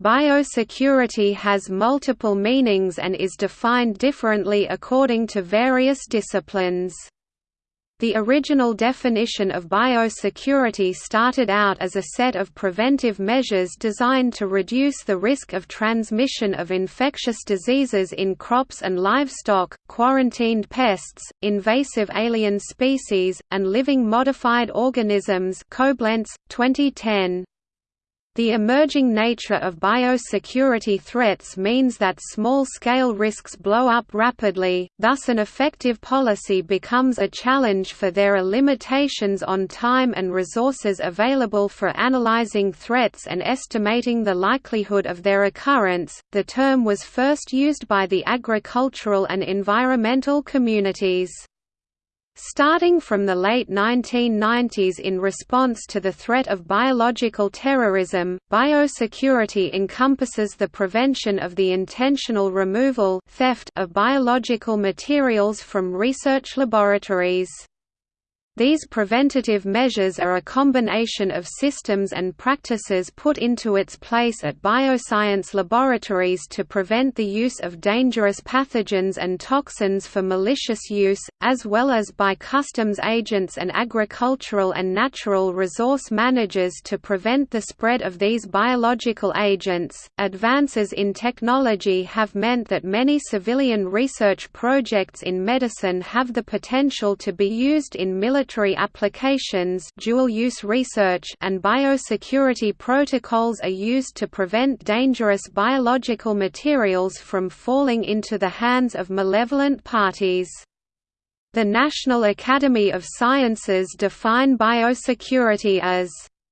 Biosecurity has multiple meanings and is defined differently according to various disciplines. The original definition of biosecurity started out as a set of preventive measures designed to reduce the risk of transmission of infectious diseases in crops and livestock, quarantined pests, invasive alien species, and living modified organisms Koblenz, 2010. The emerging nature of biosecurity threats means that small-scale risks blow up rapidly, thus an effective policy becomes a challenge for there are limitations on time and resources available for analyzing threats and estimating the likelihood of their occurrence. The term was first used by the agricultural and environmental communities. Starting from the late 1990s in response to the threat of biological terrorism, biosecurity encompasses the prevention of the intentional removal theft of biological materials from research laboratories. These preventative measures are a combination of systems and practices put into its place at bioscience laboratories to prevent the use of dangerous pathogens and toxins for malicious use, as well as by customs agents and agricultural and natural resource managers to prevent the spread of these biological agents. Advances in technology have meant that many civilian research projects in medicine have the potential to be used in military military applications dual-use research and biosecurity protocols are used to prevent dangerous biological materials from falling into the hands of malevolent parties. The National Academy of Sciences define biosecurity as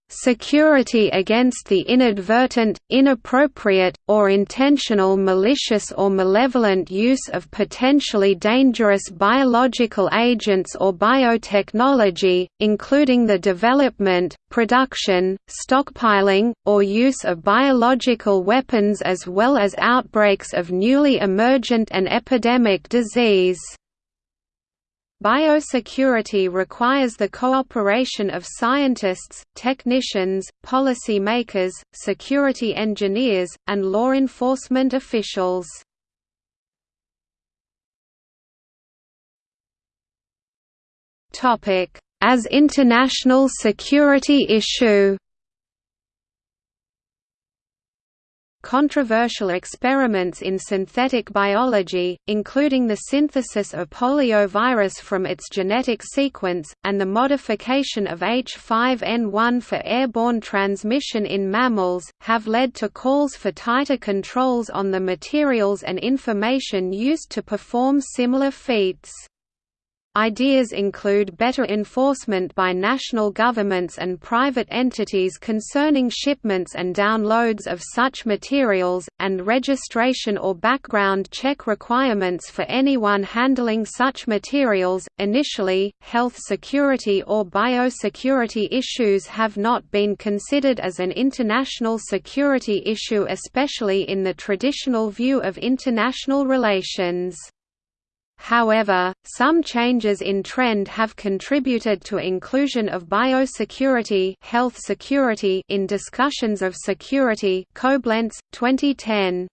security against the inadvertent, inappropriate, or intentional malicious or malevolent use of potentially dangerous biological agents or biotechnology, including the development, production, stockpiling, or use of biological weapons as well as outbreaks of newly emergent and epidemic disease. Biosecurity requires the cooperation of scientists, technicians, policy makers, security engineers, and law enforcement officials. As international security issue controversial experiments in synthetic biology, including the synthesis of poliovirus from its genetic sequence, and the modification of H5N1 for airborne transmission in mammals, have led to calls for tighter controls on the materials and information used to perform similar feats. Ideas include better enforcement by national governments and private entities concerning shipments and downloads of such materials, and registration or background check requirements for anyone handling such materials. Initially, health security or biosecurity issues have not been considered as an international security issue, especially in the traditional view of international relations. However, some changes in trend have contributed to inclusion of biosecurity, health security in discussions of security Koblenz, 2010.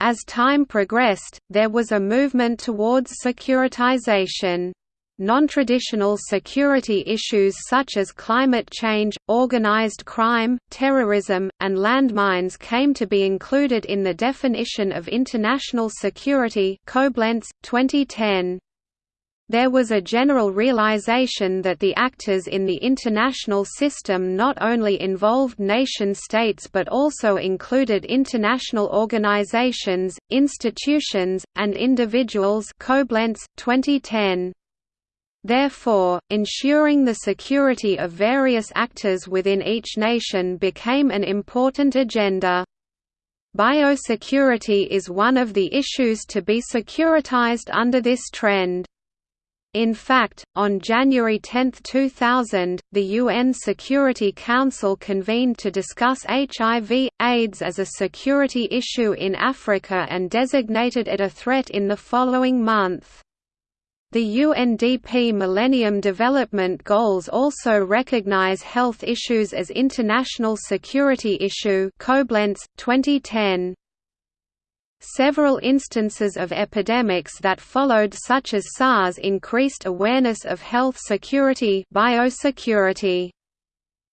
As time progressed, there was a movement towards securitization. Non-traditional security issues such as climate change, organized crime, terrorism, and landmines came to be included in the definition of international security Koblenz, 2010. There was a general realization that the actors in the international system not only involved nation-states but also included international organizations, institutions, and individuals Koblenz, 2010. Therefore, ensuring the security of various actors within each nation became an important agenda. Biosecurity is one of the issues to be securitized under this trend. In fact, on January 10, 2000, the UN Security Council convened to discuss HIV, AIDS as a security issue in Africa and designated it a threat in the following month. The UNDP Millennium Development Goals also recognize health issues as international security issue Koblenz, 2010. Several instances of epidemics that followed such as SARS increased awareness of health security biosecurity.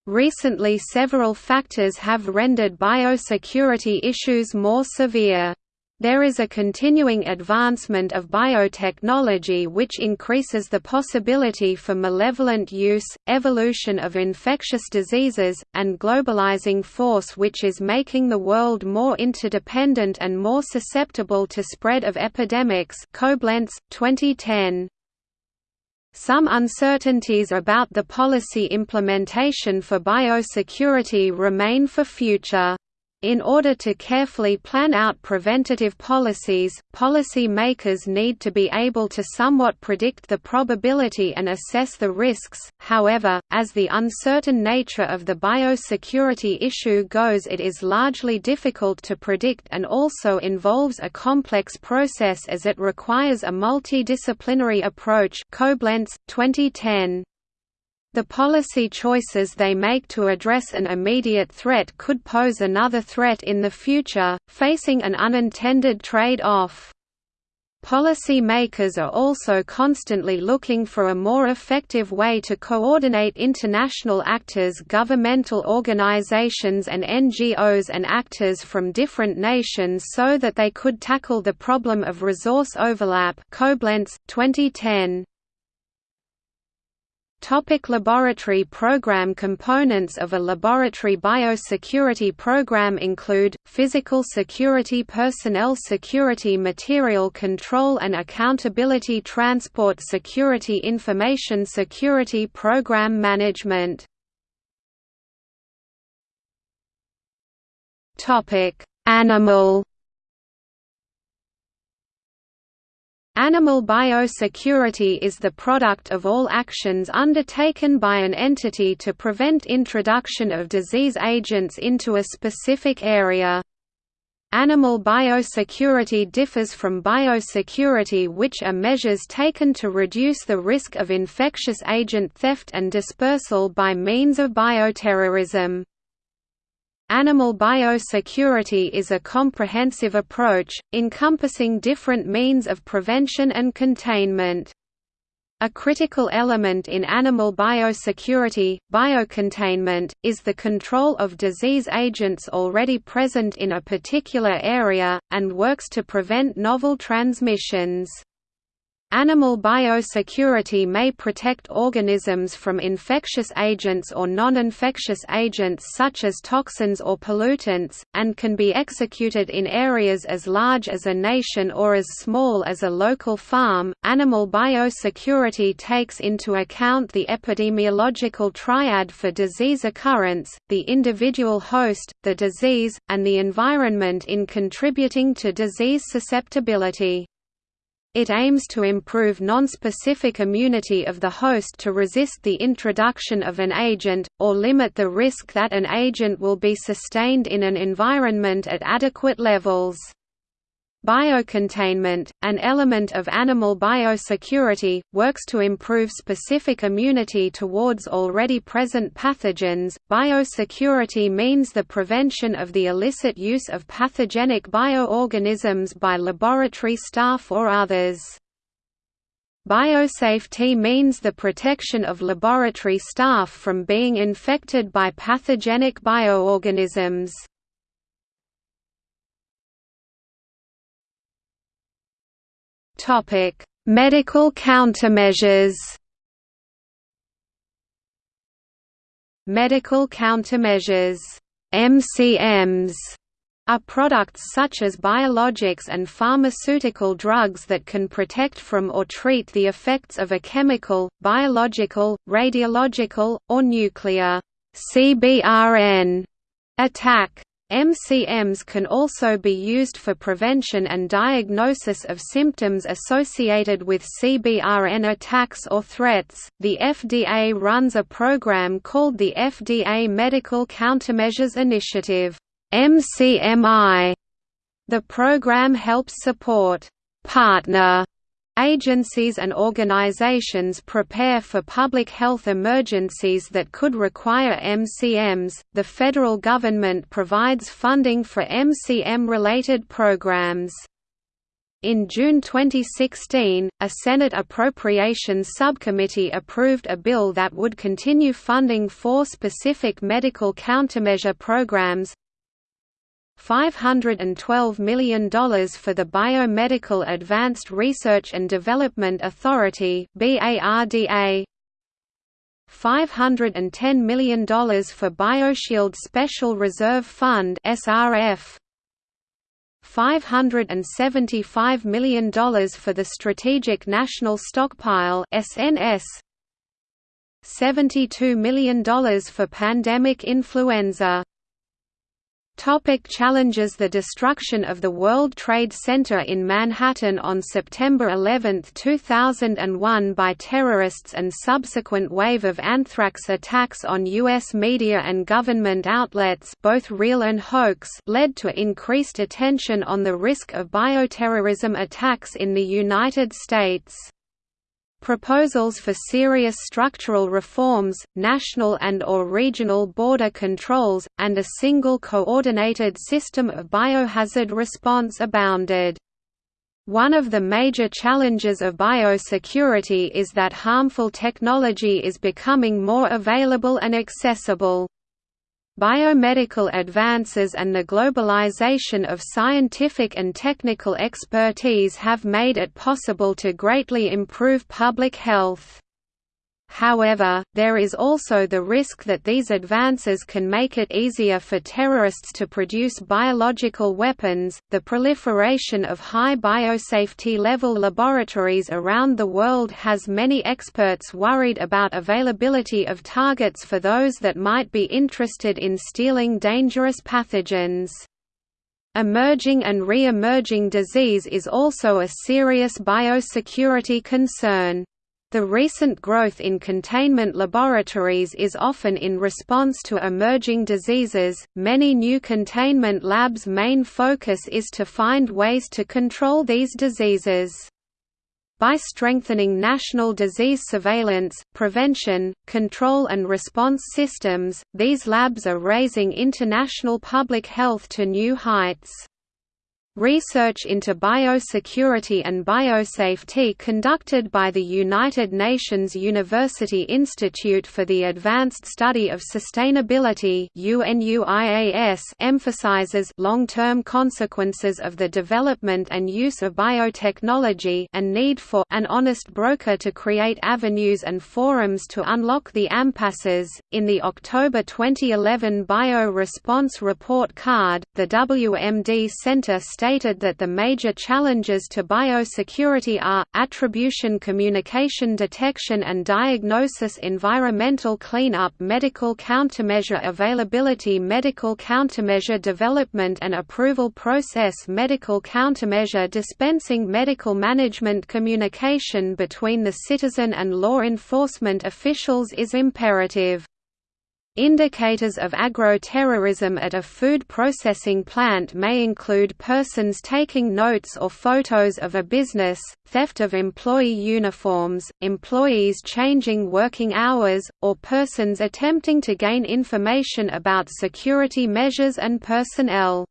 Recently several factors have rendered biosecurity issues more severe. There is a continuing advancement of biotechnology which increases the possibility for malevolent use, evolution of infectious diseases, and globalizing force which is making the world more interdependent and more susceptible to spread of epidemics Koblenz, 2010. Some uncertainties about the policy implementation for biosecurity remain for future. In order to carefully plan out preventative policies, policy makers need to be able to somewhat predict the probability and assess the risks, however, as the uncertain nature of the biosecurity issue goes it is largely difficult to predict and also involves a complex process as it requires a multidisciplinary approach Koblenz, 2010. The policy choices they make to address an immediate threat could pose another threat in the future, facing an unintended trade-off. Policy makers are also constantly looking for a more effective way to coordinate international actors governmental organizations and NGOs and actors from different nations so that they could tackle the problem of resource overlap Koblenz, 2010. Topic laboratory program Components of a laboratory biosecurity program include, physical security personnel security material control and accountability transport security information security program management. Animal Animal biosecurity is the product of all actions undertaken by an entity to prevent introduction of disease agents into a specific area. Animal biosecurity differs from biosecurity which are measures taken to reduce the risk of infectious agent theft and dispersal by means of bioterrorism. Animal biosecurity is a comprehensive approach, encompassing different means of prevention and containment. A critical element in animal biosecurity, biocontainment, is the control of disease agents already present in a particular area, and works to prevent novel transmissions. Animal biosecurity may protect organisms from infectious agents or non-infectious agents such as toxins or pollutants, and can be executed in areas as large as a nation or as small as a local farm. Animal biosecurity takes into account the epidemiological triad for disease occurrence, the individual host, the disease, and the environment in contributing to disease susceptibility. It aims to improve nonspecific immunity of the host to resist the introduction of an agent, or limit the risk that an agent will be sustained in an environment at adequate levels. Biocontainment, an element of animal biosecurity, works to improve specific immunity towards already present pathogens. Biosecurity means the prevention of the illicit use of pathogenic bioorganisms by laboratory staff or others. Biosafety means the protection of laboratory staff from being infected by pathogenic bioorganisms. Topic: Medical countermeasures. Medical countermeasures MCMs are products such as biologics and pharmaceutical drugs that can protect from or treat the effects of a chemical, biological, radiological, or nuclear CBRN attack. MCMs can also be used for prevention and diagnosis of symptoms associated with CBRN attacks or threats. The FDA runs a program called the FDA Medical Countermeasures Initiative, MCMI. The program helps support partner Agencies and organizations prepare for public health emergencies that could require MCMs. The federal government provides funding for MCM related programs. In June 2016, a Senate Appropriations Subcommittee approved a bill that would continue funding four specific medical countermeasure programs $512 million for the Biomedical Advanced Research and Development Authority BARDA $510 million for BioShield Special Reserve Fund SRF $575 million for the Strategic National Stockpile SNS $72 million for pandemic influenza Topic challenges The destruction of the World Trade Center in Manhattan on September 11, 2001 by terrorists and subsequent wave of anthrax attacks on U.S. media and government outlets both real and hoax led to increased attention on the risk of bioterrorism attacks in the United States. Proposals for serious structural reforms, national and or regional border controls, and a single coordinated system of biohazard response abounded. One of the major challenges of biosecurity is that harmful technology is becoming more available and accessible. Biomedical advances and the globalization of scientific and technical expertise have made it possible to greatly improve public health. However, there is also the risk that these advances can make it easier for terrorists to produce biological weapons. The proliferation of high biosafety level laboratories around the world has many experts worried about availability of targets for those that might be interested in stealing dangerous pathogens. Emerging and re-emerging disease is also a serious biosecurity concern. The recent growth in containment laboratories is often in response to emerging diseases. Many new containment labs' main focus is to find ways to control these diseases. By strengthening national disease surveillance, prevention, control and response systems, these labs are raising international public health to new heights. Research into biosecurity and biosafety conducted by the United Nations University Institute for the Advanced Study of Sustainability emphasizes long-term consequences of the development and use of biotechnology and need for an honest broker to create avenues and forums to unlock the impasses. In the October 2011 Bio Response Report Card, the WMD Center stated stated that the major challenges to biosecurity are, attribution communication detection and diagnosis environmental cleanup medical countermeasure availability medical countermeasure development and approval process medical countermeasure dispensing medical management communication between the citizen and law enforcement officials is imperative. Indicators of agro-terrorism at a food processing plant may include persons taking notes or photos of a business, theft of employee uniforms, employees changing working hours, or persons attempting to gain information about security measures and personnel.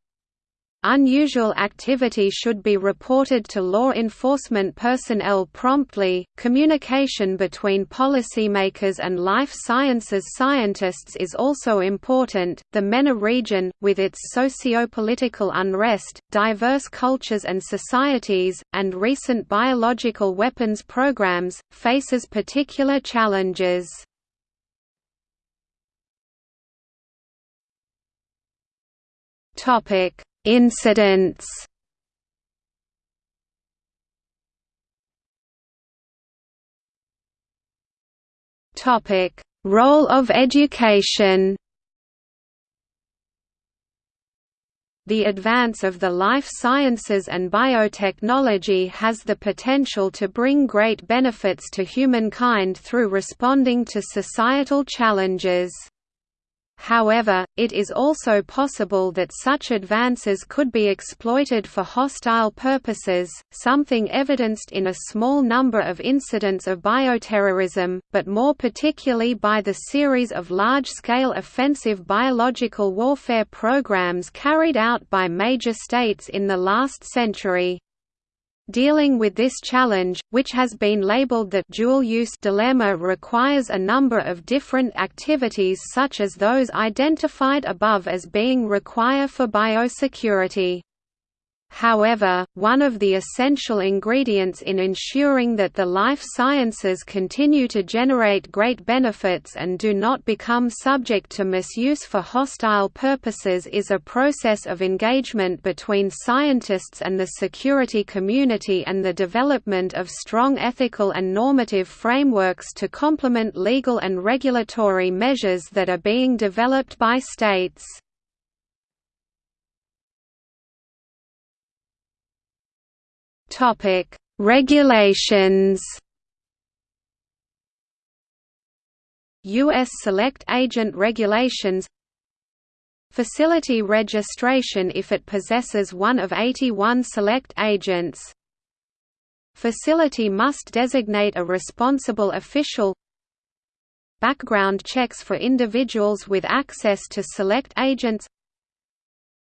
Unusual activity should be reported to law enforcement personnel promptly. Communication between policymakers and life sciences scientists is also important. The MENA region, with its socio-political unrest, diverse cultures and societies, and recent biological weapons programs, faces particular challenges. Topic Incidents Topic: Role of education. The advance of the life sciences and biotechnology has the potential to bring great benefits to humankind through responding to societal challenges. However, it is also possible that such advances could be exploited for hostile purposes, something evidenced in a small number of incidents of bioterrorism, but more particularly by the series of large-scale offensive biological warfare programs carried out by major states in the last century. Dealing with this challenge, which has been labeled the dual-use dilemma requires a number of different activities such as those identified above as being require for biosecurity. However, one of the essential ingredients in ensuring that the life sciences continue to generate great benefits and do not become subject to misuse for hostile purposes is a process of engagement between scientists and the security community and the development of strong ethical and normative frameworks to complement legal and regulatory measures that are being developed by states. Topic: Regulations. U.S. Select Agent Regulations Facility registration if it possesses one of 81 select agents Facility must designate a responsible official Background checks for individuals with access to select agents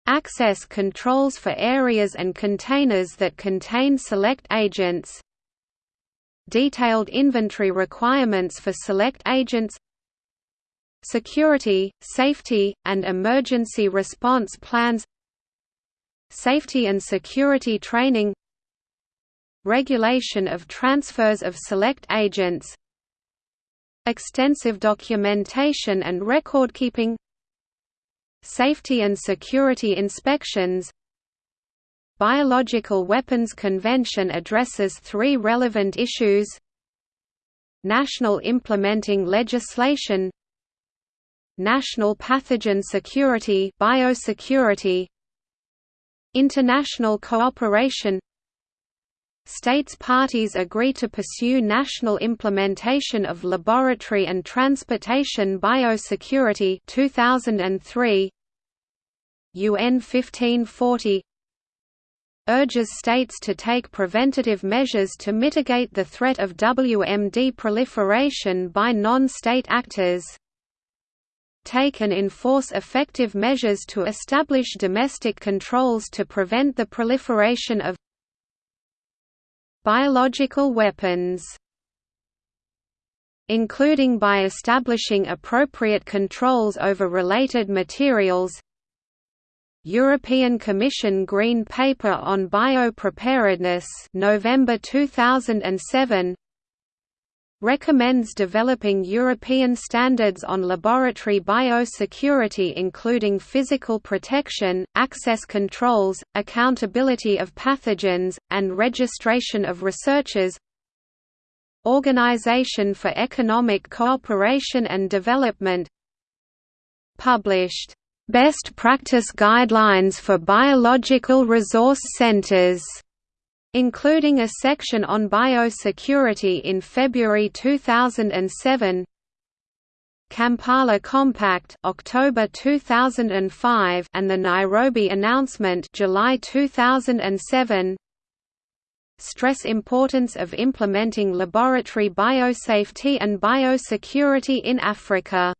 Access controls for areas and containers that contain select agents. Detailed inventory requirements for select agents. Security, safety, and emergency response plans. Safety and security training. Regulation of transfers of select agents. Extensive documentation and record-keeping Safety and security inspections. Biological Weapons Convention addresses three relevant issues. National implementing legislation. National pathogen security biosecurity. International cooperation. States parties agree to pursue national implementation of laboratory and transportation biosecurity 2003 UN 1540 urges states to take preventative measures to mitigate the threat of WMD proliferation by non-state actors. Take and enforce effective measures to establish domestic controls to prevent the proliferation of biological weapons including by establishing appropriate controls over related materials European Commission Green Paper on Biopreparedness November 2007 recommends developing European standards on laboratory biosecurity including physical protection, access controls, accountability of pathogens, and registration of researchers Organization for Economic Cooperation and Development published Best Practice Guidelines for Biological Resource Centers, including a section on biosecurity in February 2007. Kampala Compact October 2005 and the Nairobi Announcement July 2007 stress importance of implementing laboratory biosafety and biosecurity in Africa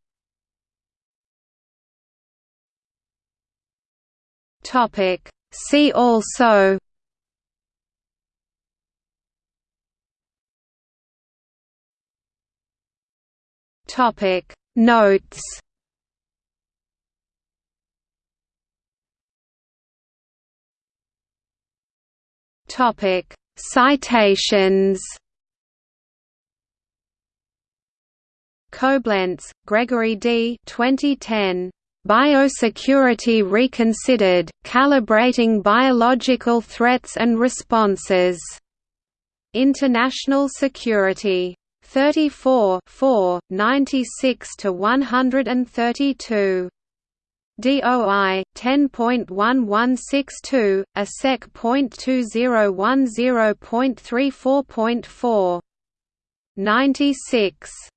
Topic See also Topic Notes Topic Citations Koblenz, Gregory D. 2010. Biosecurity Reconsidered, Calibrating Biological Threats and Responses. International Security. 34 4, 96–132. DOI 10.1162, ASEC.2010.34.4. 96